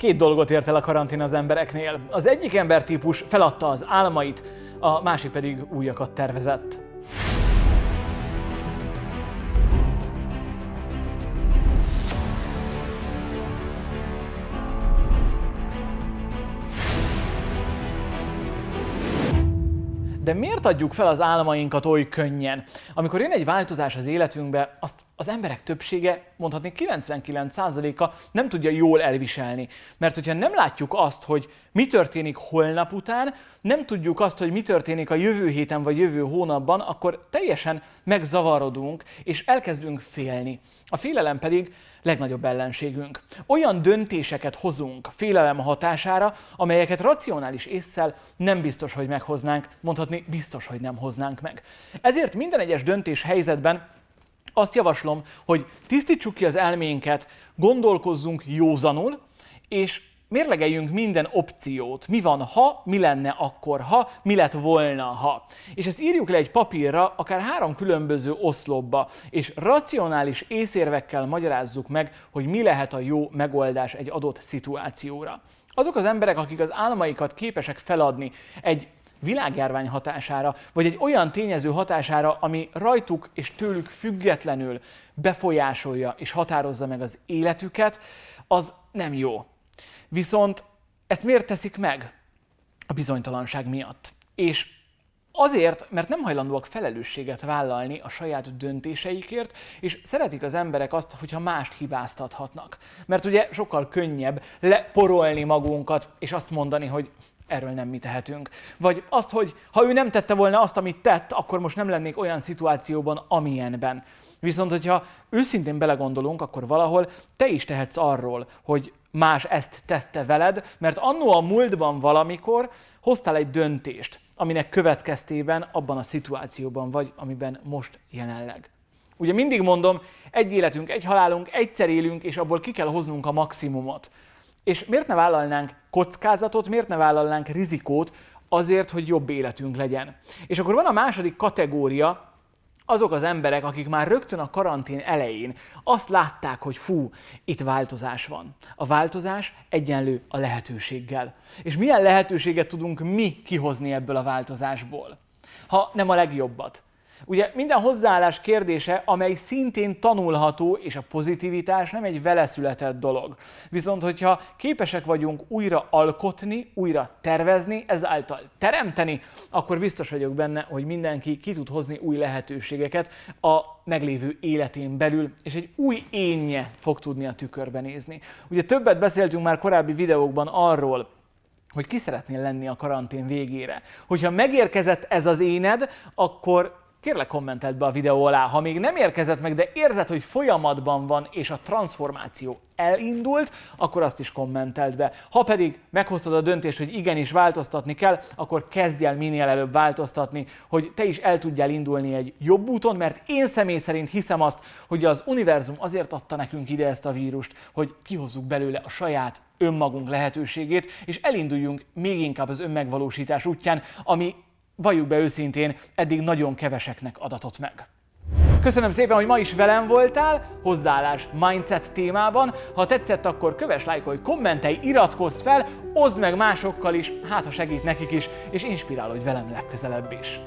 Két dolgot ért el a karantén az embereknél. Az egyik embertípus feladta az álmait, a másik pedig újakat tervezett. De miért adjuk fel az álmainkat oly könnyen? Amikor jön egy változás az életünkbe, azt az emberek többsége, mondhatni 99%-a nem tudja jól elviselni. Mert hogyha nem látjuk azt, hogy mi történik holnap után, nem tudjuk azt, hogy mi történik a jövő héten vagy jövő hónapban, akkor teljesen megzavarodunk, és elkezdünk félni. A félelem pedig legnagyobb ellenségünk. Olyan döntéseket hozunk félelem hatására, amelyeket racionális észsel nem biztos, hogy meghoznánk, mondhatni biztos, hogy nem hoznánk meg. Ezért minden egyes döntés helyzetben azt javaslom, hogy tisztítsuk ki az elménket, gondolkozzunk józanul, és mérlegeljünk minden opciót. Mi van, ha, mi lenne akkor, ha, mi lett volna, ha. És ezt írjuk le egy papírra, akár három különböző oszlopba, és racionális észérvekkel magyarázzuk meg, hogy mi lehet a jó megoldás egy adott szituációra. Azok az emberek, akik az álmaikat képesek feladni egy világjárvány hatására, vagy egy olyan tényező hatására, ami rajtuk és tőlük függetlenül befolyásolja és határozza meg az életüket, az nem jó. Viszont ezt miért teszik meg? A bizonytalanság miatt. És Azért, mert nem hajlandóak felelősséget vállalni a saját döntéseikért, és szeretik az emberek azt, hogyha mást hibáztathatnak. Mert ugye sokkal könnyebb leporolni magunkat, és azt mondani, hogy erről nem mi tehetünk. Vagy azt, hogy ha ő nem tette volna azt, amit tett, akkor most nem lennék olyan szituációban, amilyenben. Viszont, hogyha őszintén belegondolunk, akkor valahol te is tehetsz arról, hogy más ezt tette veled, mert annó a múltban valamikor hoztál egy döntést, aminek következtében abban a szituációban vagy, amiben most jelenleg. Ugye mindig mondom, egy életünk, egy halálunk, egyszer élünk, és abból ki kell hoznunk a maximumot. És miért ne vállalnánk kockázatot, miért ne vállalnánk rizikót azért, hogy jobb életünk legyen? És akkor van a második kategória, azok az emberek, akik már rögtön a karantén elején azt látták, hogy fú, itt változás van. A változás egyenlő a lehetőséggel. És milyen lehetőséget tudunk mi kihozni ebből a változásból? Ha nem a legjobbat. Ugye minden hozzáállás kérdése, amely szintén tanulható, és a pozitivitás nem egy veleszületett dolog. Viszont, hogyha képesek vagyunk újra alkotni, újra tervezni, ezáltal teremteni, akkor biztos vagyok benne, hogy mindenki ki tud hozni új lehetőségeket a meglévő életén belül, és egy új énje fog tudni a tükörbe nézni. Ugye többet beszéltünk már korábbi videókban arról, hogy ki szeretnél lenni a karantén végére. Hogyha megérkezett ez az éned, akkor kérlek kommenteld be a videó alá. Ha még nem érkezett meg, de érzed, hogy folyamatban van és a transformáció elindult, akkor azt is kommenteld be. Ha pedig meghoztad a döntést, hogy igenis változtatni kell, akkor kezdj el minél előbb változtatni, hogy te is el tudjál indulni egy jobb úton, mert én személy szerint hiszem azt, hogy az univerzum azért adta nekünk ide ezt a vírust, hogy kihozzuk belőle a saját önmagunk lehetőségét, és elinduljunk még inkább az önmegvalósítás útján, ami valljuk be őszintén, eddig nagyon keveseknek adatott meg. Köszönöm szépen, hogy ma is velem voltál, hozzáállás mindset témában. Ha tetszett, akkor kövess, lájkolj, kommentelj, iratkozz fel, oszd meg másokkal is, hát ha segít nekik is, és inspirálódj velem legközelebb is.